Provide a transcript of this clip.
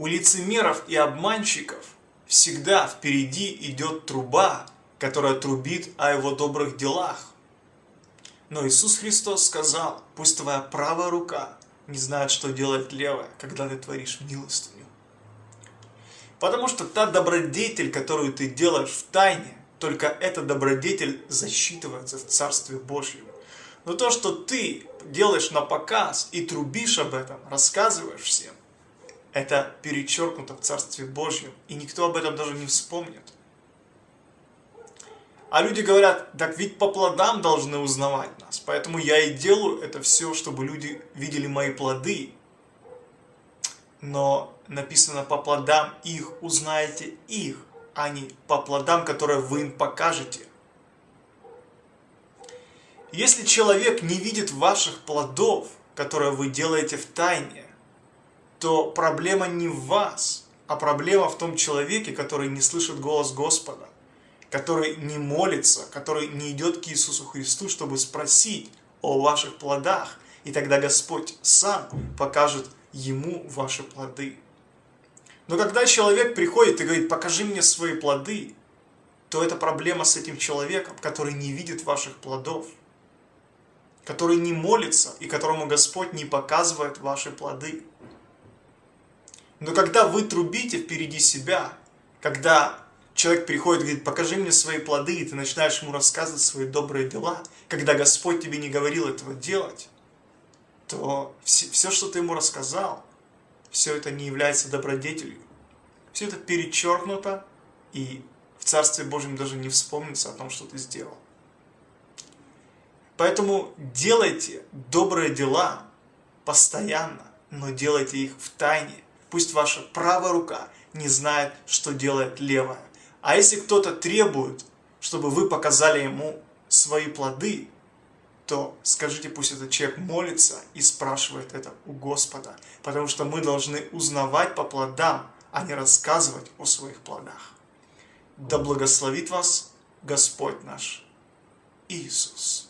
У лицемеров и обманщиков всегда впереди идет труба, которая трубит о его добрых делах. Но Иисус Христос сказал, пусть твоя правая рука не знает, что делать левая, когда ты творишь милостыню. Потому что та добродетель, которую ты делаешь в тайне, только эта добродетель засчитывается в Царстве Божьем. Но то, что ты делаешь на показ и трубишь об этом, рассказываешь всем, это перечеркнуто в Царстве Божьем, и никто об этом даже не вспомнит. А люди говорят, так ведь по плодам должны узнавать нас, поэтому я и делаю это все, чтобы люди видели мои плоды. Но написано по плодам их узнаете их, а не по плодам, которые вы им покажете. Если человек не видит ваших плодов, которые вы делаете в тайне, то проблема не в вас, а проблема в том человеке, который не слышит голос Господа, который не молится, который не идет к Иисусу Христу, чтобы спросить о ваших плодах, и тогда Господь сам покажет ему ваши плоды. Но когда человек приходит и говорит, покажи мне свои плоды, то это проблема с этим человеком, который не видит ваших плодов, который не молится и которому Господь не показывает ваши плоды. Но когда вы трубите впереди себя, когда человек приходит и говорит, покажи мне свои плоды, и ты начинаешь ему рассказывать свои добрые дела, когда Господь тебе не говорил этого делать, то все, все, что ты ему рассказал, все это не является добродетелью. Все это перечеркнуто, и в Царстве Божьем даже не вспомнится о том, что ты сделал. Поэтому делайте добрые дела постоянно, но делайте их в тайне, Пусть ваша правая рука не знает, что делает левая. А если кто-то требует, чтобы вы показали ему свои плоды, то скажите, пусть этот человек молится и спрашивает это у Господа. Потому что мы должны узнавать по плодам, а не рассказывать о своих плодах. Да благословит вас Господь наш Иисус.